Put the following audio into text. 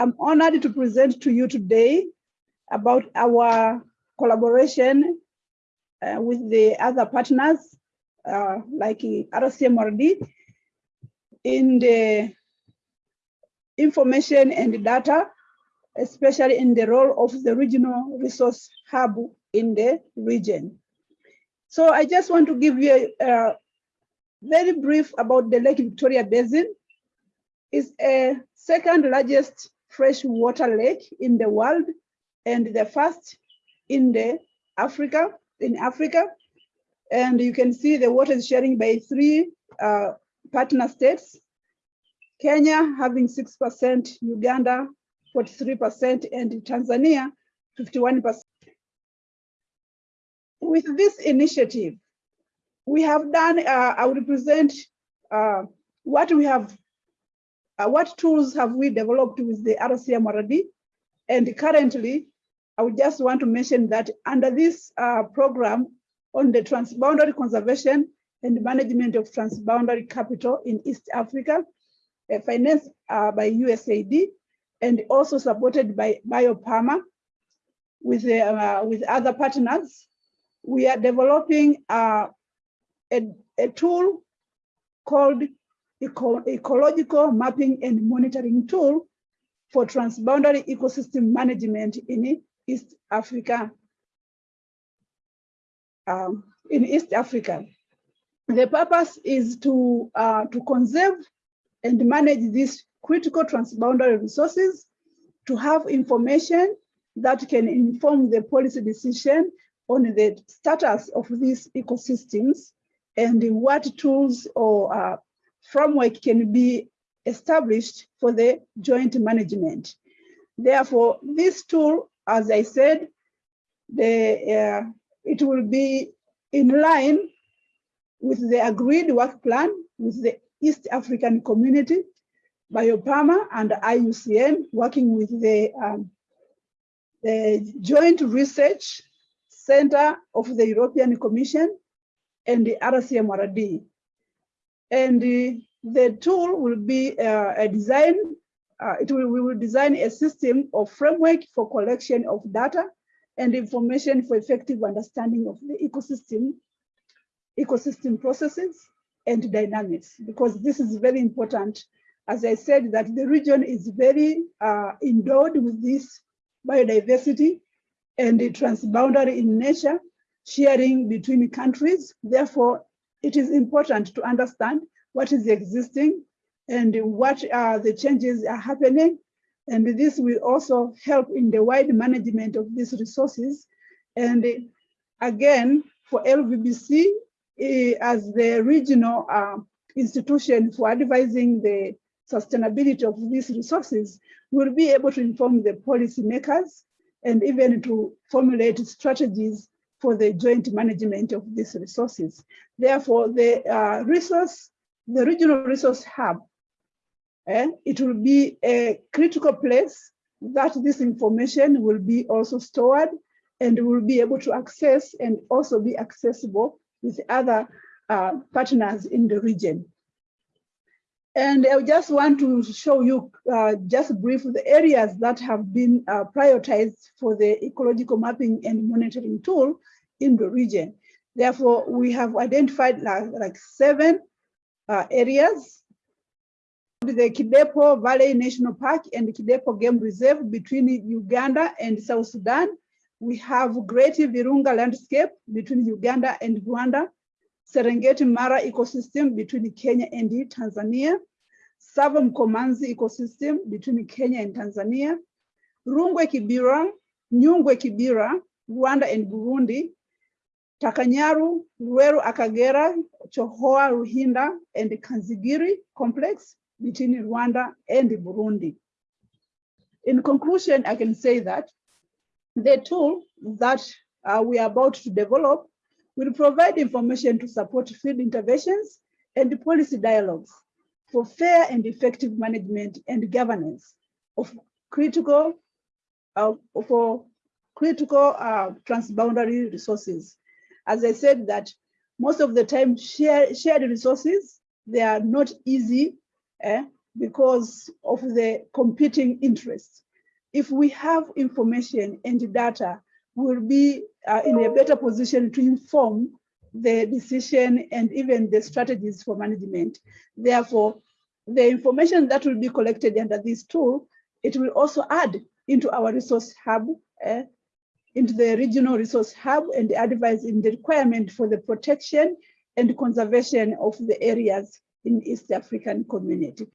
I'm honored to present to you today about our collaboration uh, with the other partners uh, like RCMRD in the information and data, especially in the role of the regional resource hub in the region. So I just want to give you a, a very brief about the Lake Victoria Basin. It's a second largest freshwater lake in the world and the first in the Africa, in Africa. And you can see the water is sharing by three uh, partner states, Kenya having 6%, Uganda 43%, and Tanzania 51%. With this initiative, we have done, uh, I will present uh, what we have, uh, what tools have we developed with the RCMRD. And currently, I would just want to mention that under this uh, program on the transboundary conservation and management of transboundary capital in East Africa, uh, financed uh, by USAID and also supported by BIOPAMA with, uh, with other partners. We are developing uh, a, a tool called Eco Ecological Mapping and Monitoring Tool for Transboundary Ecosystem Management in East Africa. Um, in East Africa. The purpose is to, uh, to conserve and manage these critical transboundary resources to have information that can inform the policy decision on the status of these ecosystems and what tools or uh, framework can be established for the joint management. Therefore, this tool, as I said, the, uh, it will be in line with the agreed work plan with the East African community, BIOPAMA and IUCN working with the, um, the Joint Research Center of the European Commission and the RCMRD. And the, the tool will be uh, a design, uh, it will, we will design a system or framework for collection of data and information for effective understanding of the ecosystem, ecosystem processes and dynamics, because this is very important. As I said, that the region is very uh, endowed with this biodiversity and the transboundary in nature, sharing between countries. Therefore, it is important to understand what is existing and what are the changes are happening and this will also help in the wide management of these resources. And again, for LVBC, eh, as the regional uh, institution for advising the sustainability of these resources, will be able to inform the policymakers and even to formulate strategies for the joint management of these resources. Therefore, the uh, resource, the regional resource hub eh, it will be a critical place that this information will be also stored and will be able to access and also be accessible with other uh, partners in the region. And I just want to show you uh, just briefly the areas that have been uh, prioritized for the ecological mapping and monitoring tool in the region. Therefore, we have identified like, like seven uh, areas the Kidepo Valley National Park and Kidepo Game Reserve between Uganda and South Sudan. We have Great Virunga landscape between Uganda and Rwanda. Serengeti Mara ecosystem between Kenya and Tanzania. Tsavo Mkomazi ecosystem between Kenya and Tanzania. Rungwe Kibira, Nyungwe Kibira, Rwanda and Burundi. Takanyaru, Rueru Akagera, Chohoa Ruhinda, and the Kanzigiri complex between Rwanda and Burundi. In conclusion, I can say that the tool that uh, we are about to develop will provide information to support field interventions and policy dialogues for fair and effective management and governance of critical uh, for critical uh, transboundary resources. As I said that most of the time share, shared resources, they are not easy eh, because of the competing interests. If we have information and data, we'll be uh, in a better position to inform the decision and even the strategies for management. Therefore, the information that will be collected under this tool, it will also add into our resource hub, uh, into the regional resource hub and advise in the requirement for the protection and conservation of the areas in East African community.